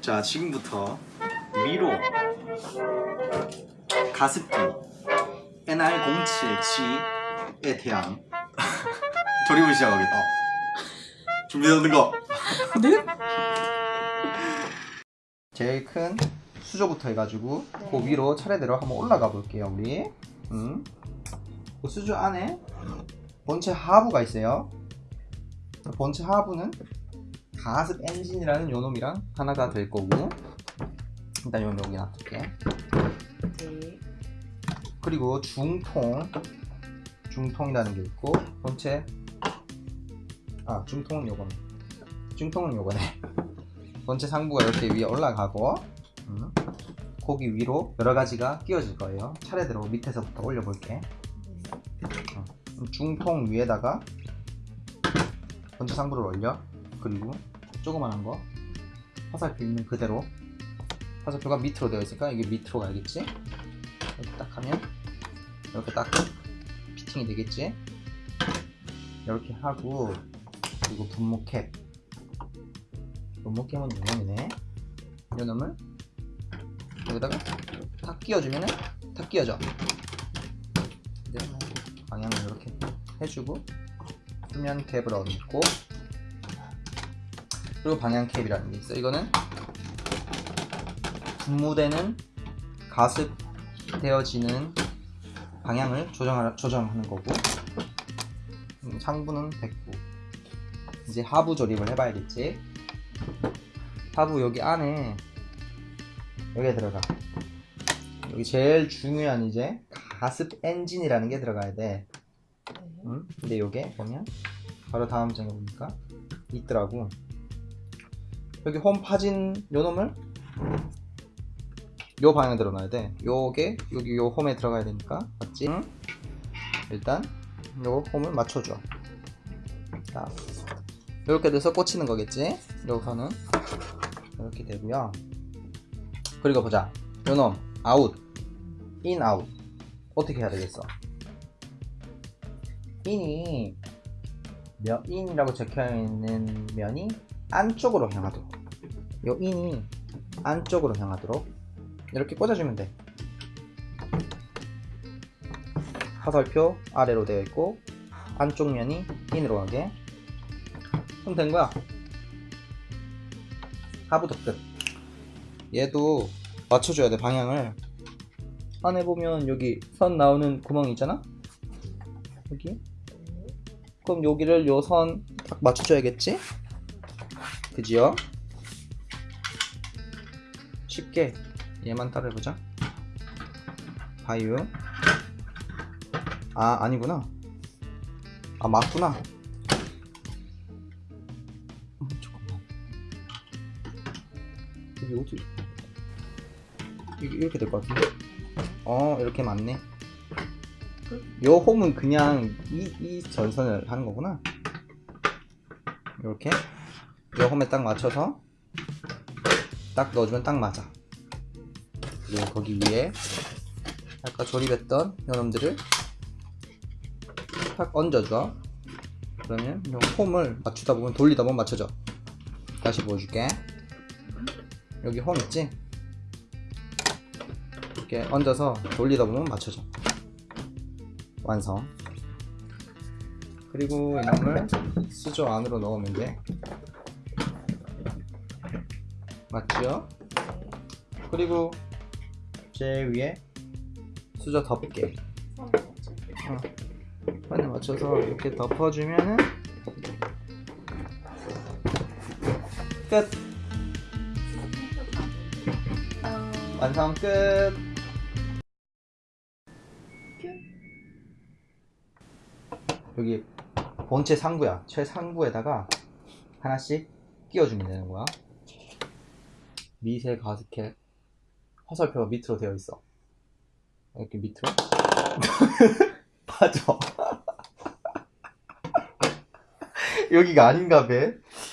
자 지금부터 위로 가습기 NR07G에 대한 조립을 시작하겠다 준비되는 거 네? 제일 큰 수조부터 해가지고 그 위로 차례대로 한번 올라가 볼게요 우리 음. 그 수조 안에 본체 하부가 있어요 본체 하부는 가습 엔진이라는 요놈이랑 하나가 될 거고. 일단 요 여기 놔둘게. 네. 그리고 중통. 중통이라는 게 있고 본체. 아 중통은 요거네. 중통은 요거네. 본체 상부가 이렇게 위에 올라가고 음, 거기 위로 여러 가지가 끼워질 거예요. 차례대로 밑에서부터 올려볼게. 어, 중통 위에다가 본체 상부를 올려. 그리고 조그만한 거. 화살표 있는 그대로. 화살표가 밑으로 되어 있으니까 이게 밑으로 가야겠지? 이렇게 딱 하면 이렇게 딱 피팅이 되겠지? 이렇게 하고 그리고 분무캡. 분무캡은 요놈이네. 요놈을 여기다가 탁 끼워주면은 탁 끼워져. 이제 방향을 이렇게 해주고 수면 캡을 얹고 그리고 방향 캡이라는 게 있어. 이거는 분무되는 가습되어지는 방향을 조정하, 조정하는 거고 음, 상부는 됐고 이제 하부 조립을 해봐야겠지? 하부 여기 안에 여기에 들어가. 여기 제일 중요한 이제 가습 엔진이라는 게 들어가야 돼. 음? 근데 요게 보면 바로 다음 장에 보니까 있더라고 여기 홈 파진 요 놈을 요 방향에 들어놔야 돼. 요게 여기 요 홈에 들어가야 되니까. 맞지? 응? 일단 요 홈을 맞춰줘. 자 이렇게 돼서 꽂히는 거겠지? 여기서는 이렇게 되고요. 그리고 보자. 요놈 아웃. 인 아웃 어떻게 해야 되겠어? in이 몇 in이라고 적혀있는 면이 안쪽으로 향하도록. 요 in이 안쪽으로 향하도록 이렇게 꽂아주면 돼. 화살표 아래로 되어 있고 안쪽 면이 인으로 가게. 그럼 된 거야. 하부도 끝. 얘도 맞춰줘야 돼 방향을. 안에 보면 여기 선 나오는 구멍이 있잖아? 여기? 그럼 여기를 요 선 딱 맞춰줘야겠지 그지요 쉽게 얘만 따라해보자. 바이오. 아 아니구나. 아 맞구나. 음, 잠깐만. 이게 이게 이렇게 될 것 같은데? 어 이렇게 맞네. 요 홈은 그냥 이, 이 전선을 하는 거구나. 이렇게 요 홈에 딱 맞춰서 딱 넣어주면 딱 맞아. 그리고 거기 위에 아까 조립했던 요놈들을 탁 얹어줘. 그러면 요 홈을 맞추다 보면 돌리다 보면 맞춰져. 다시 보여줄게. 여기 홈 있지? 이렇게 얹어서 돌리다 보면 맞춰져. 완성. 그리고 이놈을 수조 안으로 넣으면 돼 맞죠? 그리고 제일 위에 수저 덮개 어. 판에 맞춰서 이렇게 덮어주면은 끝. 완성 끝. 여기 본체 상부야. 최상부에다가 하나씩 끼워주면 되는 거야 미세 가스켓 화살표가 밑으로 되어 있어. 이렇게 밑으로? 빠져 여기가 아닌가 봐